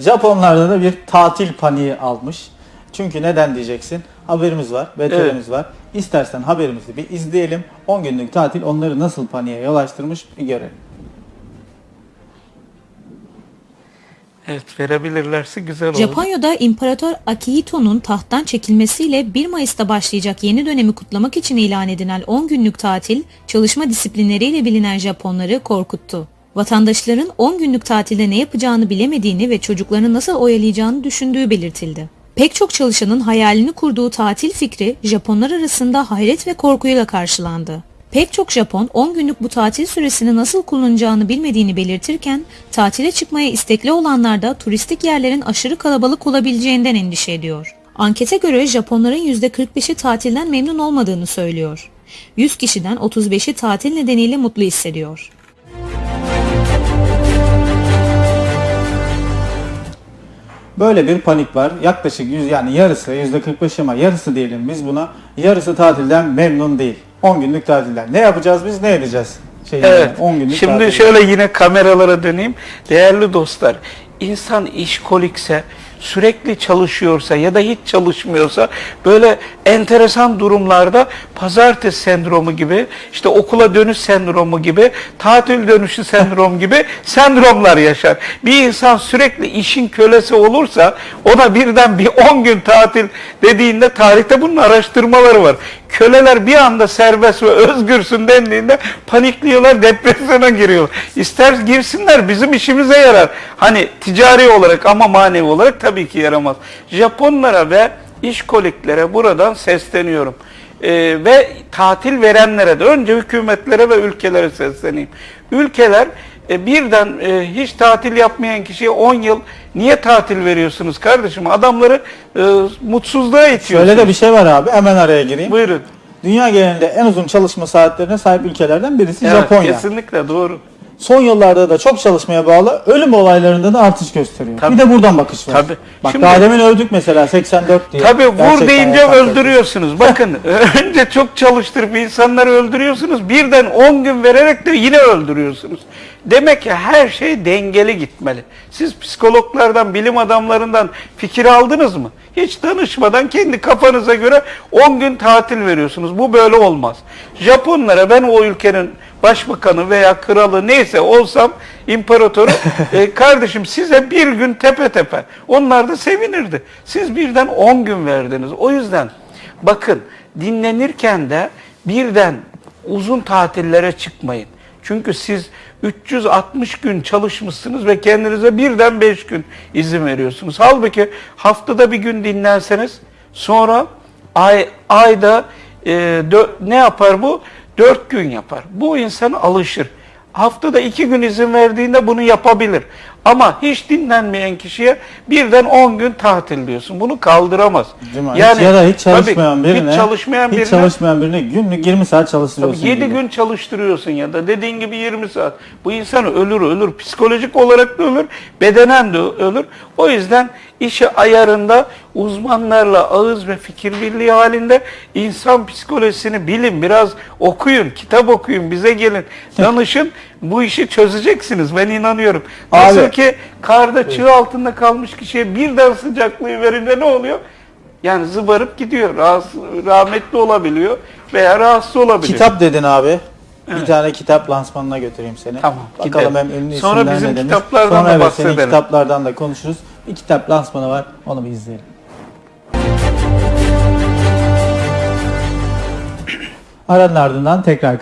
Japonlarda da bir tatil paniği almış. Çünkü neden diyeceksin? Haberimiz var, BTR'miz var. İstersen haberimizi bir izleyelim. 10 günlük tatil onları nasıl paniğe yol açtırmış bir görelim. Evet verebilirlerse güzel olur. Japonya'da İmparator Akihito'nun tahttan çekilmesiyle 1 Mayıs'ta başlayacak yeni dönemi kutlamak için ilan edilen 10 günlük tatil, çalışma disiplinleriyle bilinen Japonları korkuttu. Vatandaşların 10 günlük tatilde ne yapacağını bilemediğini ve çocuklarını nasıl oyalayacağını düşündüğü belirtildi. Pek çok çalışanın hayalini kurduğu tatil fikri Japonlar arasında hayret ve korkuyla karşılandı. Pek çok Japon 10 günlük bu tatil süresini nasıl kullanacağını bilmediğini belirtirken tatile çıkmaya istekli olanlar da turistik yerlerin aşırı kalabalık olabileceğinden endişe ediyor. Ankete göre Japonların %45'i tatilden memnun olmadığını söylüyor. 100 kişiden 35'i tatil nedeniyle mutlu hissediyor. Böyle bir panik var. Yaklaşık yüz, yani yarısı %45 ama yarısı diyelim biz buna. Yarısı tatilden memnun değil. 10 günlük tatilden. Ne yapacağız biz ne edeceğiz? Şey, yani Evet. 10 günlük Şimdi tatilden. şöyle yine kameralara döneyim. Değerli dostlar, insan işkolikse, sürekli çalışıyorsa ya da hiç çalışmıyorsa böyle enteresan durumlarda pazartesi sendromu gibi, işte okula dönüş sendromu gibi, tatil dönüşü sendrom gibi sendromlar yaşar. Bir insan sürekli işin kölesi olursa ona birden bir 10 gün tatil dediğinde tarihte bunun araştırmaları var. Köleler bir anda serbest ve özgürsün dendiğinde panikliyorlar, depresyona giriyorlar. İster girsinler bizim işimize yarar. Hani ticari olarak ama manevi olarak tabii ki yaramaz. Japonlara ve işkoliklere buradan sesleniyorum. Ee, ve tatil verenlere de önce hükümetlere ve ülkelere sesleneyim. Ülkeler e, birden e, hiç tatil yapmayan kişiye 10 yıl niye tatil veriyorsunuz kardeşim? Adamları e, mutsuzluğa itiyorsunuz. Şöyle de bir şey var abi hemen araya gireyim. Buyurun. Dünya genelinde en uzun çalışma saatlerine sahip ülkelerden birisi Evet, Japonya. Kesinlikle doğru. Son yıllarda da çok çalışmaya bağlı ölüm olaylarında da artış gösteriyor. Tabii. Bir de buradan bakış var. Tabii. Bak Şimdi- daha demin övdük mesela 84 diye. Tabii vur deyince öldürüyorsunuz. Bakın önce çok çalıştırıp insanları öldürüyorsunuz. Birden 10 gün vererek de yine öldürüyorsunuz. Demek ki her şey dengeli gitmeli. Siz psikologlardan, bilim adamlarından fikir aldınız mı? Hiç danışmadan kendi kafanıza göre 10 gün tatil veriyorsunuz. Bu böyle olmaz. Japonlara ben o ülkenin başbakanı veya kralı neyse olsam imparatoru e, kardeşim size bir gün tepe tepe. Onlar da sevinirdi. Siz birden 10 gün verdiniz. O yüzden bakın dinlenirken de birden uzun tatillere çıkmayın. Çünkü siz 360 gün çalışmışsınız ve kendinize birden 5 gün izin veriyorsunuz. Halbuki haftada bir gün dinlenseniz sonra ay ayda e, ne yapar bu? 4 gün yapar. Bu insan alışır. Haftada iki gün izin verdiğinde bunu yapabilir. Ama hiç dinlenmeyen kişiye birden 10 gün tatil diyorsun. Bunu kaldıramaz. Değil mi? hiç ya da hiç çalışmayan tabii, birine, hiç çalışmayan hiç birine çalışmayan birine günlük 20 saat çalıştırıyorsun. Tabii 7 gibi. gün çalıştırıyorsun ya da dediğin gibi 20 saat. Bu insan ölür ölür. Psikolojik olarak da ölür, bedenen de ölür. O yüzden işi ayarında uzmanlarla ağız ve fikir birliği halinde insan psikolojisini bilin. Biraz okuyun, kitap okuyun, bize gelin, danışın. Bu işi çözeceksiniz. Ben inanıyorum. Nasıl Abi. ki karda çığ altında kalmış kişiye birden sıcaklığı verince ne oluyor? Yani zıbarıp gidiyor. Rahatsız, rahmetli olabiliyor veya rahatsız olabiliyor. Kitap dedin abi. Bir tane kitap lansmanına götüreyim seni. Tamam, Bakalım gidelim. hem ünlü Sonra isimler bizim ne demiş. kitaplardan Sonra da evet, senin bahsedelim. kitaplardan da konuşuruz. Bir kitap lansmanı var. Onu bir izleyelim. Aranın ardından tekrar